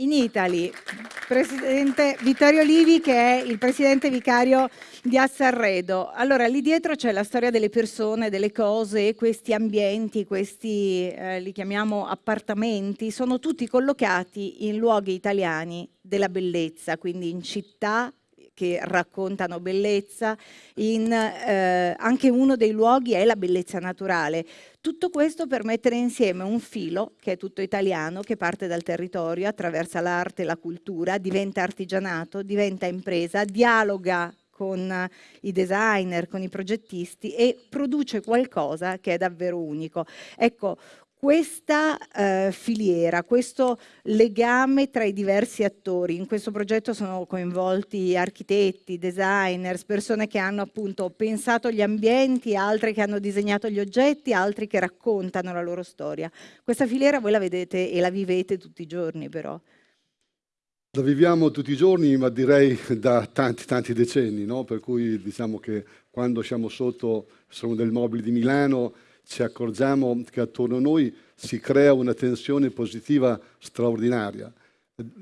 in Italy, presidente Vittorio Livi che è il presidente vicario di Assarredo. Allora, lì dietro c'è la storia delle persone, delle cose, questi ambienti, questi eh, li chiamiamo appartamenti, sono tutti collocati in luoghi italiani della bellezza, quindi in città che raccontano bellezza, in, eh, anche uno dei luoghi è la bellezza naturale. Tutto questo per mettere insieme un filo che è tutto italiano, che parte dal territorio, attraversa l'arte la cultura, diventa artigianato, diventa impresa, dialoga con i designer, con i progettisti e produce qualcosa che è davvero unico. Ecco, questa eh, filiera, questo legame tra i diversi attori. In questo progetto sono coinvolti architetti, designers, persone che hanno appunto pensato gli ambienti, altre che hanno disegnato gli oggetti, altri che raccontano la loro storia. Questa filiera voi la vedete e la vivete tutti i giorni però. La viviamo tutti i giorni, ma direi da tanti, tanti decenni, no? per cui diciamo che quando siamo sotto sono del mobile di Milano ci accorgiamo che attorno a noi si crea una tensione positiva straordinaria.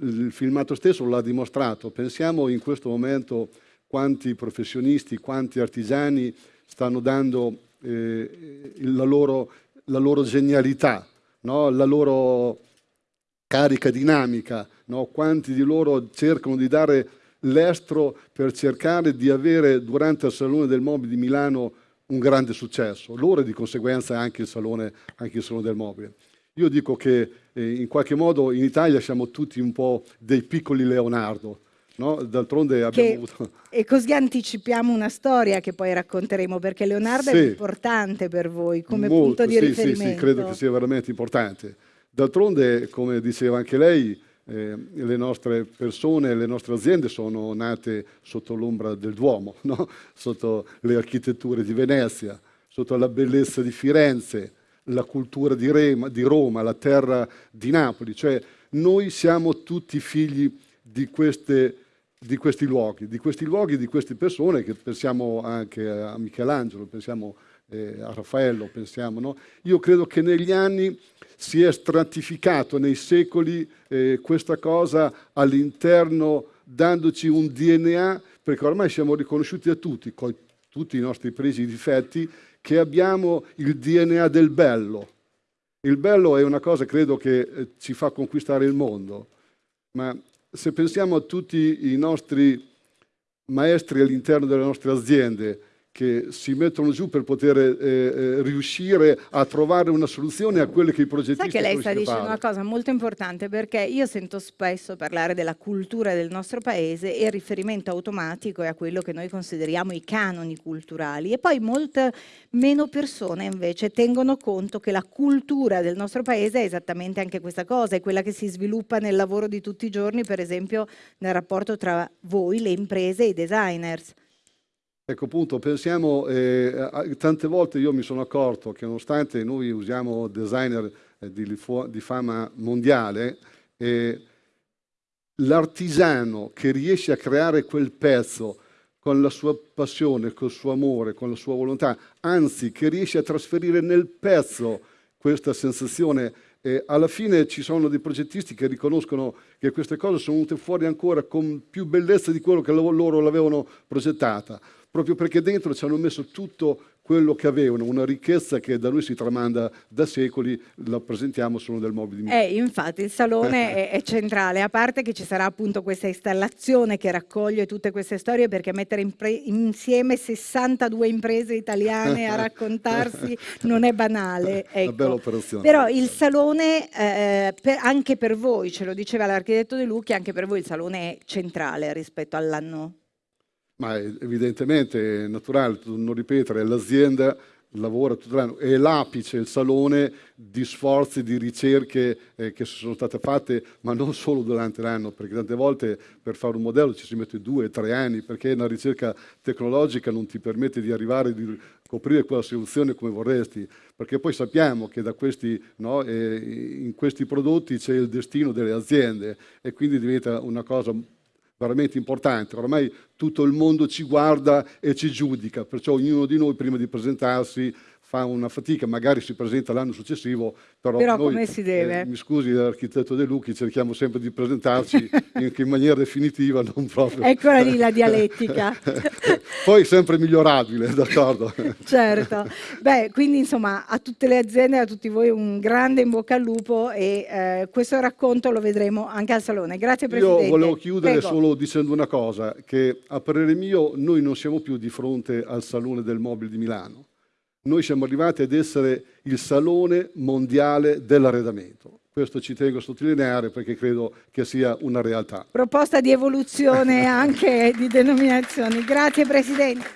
Il filmato stesso l'ha dimostrato. Pensiamo in questo momento quanti professionisti, quanti artigiani stanno dando eh, la, loro, la, loro, genialità, no? la loro carica dinamica, no? quanti di loro cercano di dare l'estro per cercare di avere durante il Salone del Mobile di Milano un grande successo, loro e di conseguenza anche il Salone, anche il salone del Mobile. Io dico che eh, in qualche modo in Italia siamo tutti un po' dei piccoli Leonardo, No? D'altronde abbiamo che, avuto... E così anticipiamo una storia che poi racconteremo, perché Leonardo sì. è importante per voi come Molto, punto di sì, riferimento. Sì, sì, credo che sia veramente importante. D'altronde, come diceva anche lei, eh, le nostre persone, le nostre aziende sono nate sotto l'ombra del Duomo, no? sotto le architetture di Venezia, sotto la bellezza di Firenze, la cultura di, Rema, di Roma, la terra di Napoli. Cioè noi siamo tutti figli di, queste, di questi luoghi, di questi luoghi, di queste persone che pensiamo anche a Michelangelo, pensiamo eh, a Raffaello, pensiamo. No? Io credo che negli anni si è stratificato nei secoli eh, questa cosa all'interno dandoci un DNA, perché ormai siamo riconosciuti a tutti, con tutti i nostri presi difetti, che abbiamo il DNA del bello. Il bello è una cosa, credo, che eh, ci fa conquistare il mondo, ma se pensiamo a tutti i nostri maestri all'interno delle nostre aziende, che si mettono giù per poter eh, eh, riuscire a trovare una soluzione a quelle che i progettisti Sai che lei sta dicendo una cosa molto importante perché io sento spesso parlare della cultura del nostro paese e il riferimento automatico è a quello che noi consideriamo i canoni culturali e poi molte meno persone invece tengono conto che la cultura del nostro paese è esattamente anche questa cosa, è quella che si sviluppa nel lavoro di tutti i giorni, per esempio nel rapporto tra voi, le imprese e i designers. Ecco appunto, pensiamo, eh, tante volte io mi sono accorto che nonostante noi usiamo designer eh, di, di, fama mondiale, eh, l'artigiano che riesce a creare quel pezzo con la sua passione, col suo amore, con la sua volontà, anzi che riesce a trasferire nel pezzo questa sensazione e alla fine ci sono dei progettisti che riconoscono che queste cose sono venute fuori ancora con più bellezza di quello che loro l'avevano progettata proprio perché dentro ci hanno messo tutto quello che avevano, una ricchezza che da noi si tramanda da secoli, la presentiamo solo del mobile di Eh, infatti il salone è, è, centrale, a parte che ci sarà appunto questa installazione che raccoglie tutte queste storie perché mettere insieme 62 imprese italiane a raccontarsi non è banale. Ecco. Una bella operazione. Però il salone, eh, per, anche per voi, ce lo diceva l'architetto De Lucchi, anche per voi il salone è centrale rispetto all'anno ma evidentemente è naturale non ripetere, l'azienda lavora tutto l'anno, è l'apice, il salone di sforzi, di ricerche eh, che sono state fatte, ma non solo durante l'anno, perché tante volte per fare un modello ci si mette due, tre anni, perché una ricerca tecnologica non ti permette di arrivare, di coprire quella soluzione come vorresti, perché poi sappiamo che questi, no, eh, in questi prodotti c'è il destino delle aziende e quindi diventa una cosa veramente importante. Ormai tutto il mondo ci guarda e ci giudica, perciò ognuno di noi prima di presentarsi fa una fatica, magari si presenta l'anno successivo, però, però noi, come si deve? Eh, mi scusi l'architetto De Lucchi, cerchiamo sempre di presentarci in, in maniera definitiva, non proprio... Eccola lì la dialettica. Poi sempre migliorabile, d'accordo? certo. Beh, quindi insomma a tutte le aziende, a tutti voi un grande in bocca al lupo e eh, questo racconto lo vedremo anche al Salone. Grazie Presidente. Io volevo chiudere Prego. solo dicendo una cosa, che a parere mio noi non siamo più di fronte al Salone del Mobile di Milano noi siamo arrivati ad essere il salone mondiale dell'arredamento. Questo ci tengo a sottolineare perché credo che sia una realtà. Proposta di evoluzione anche di denominazioni. Grazie Presidente.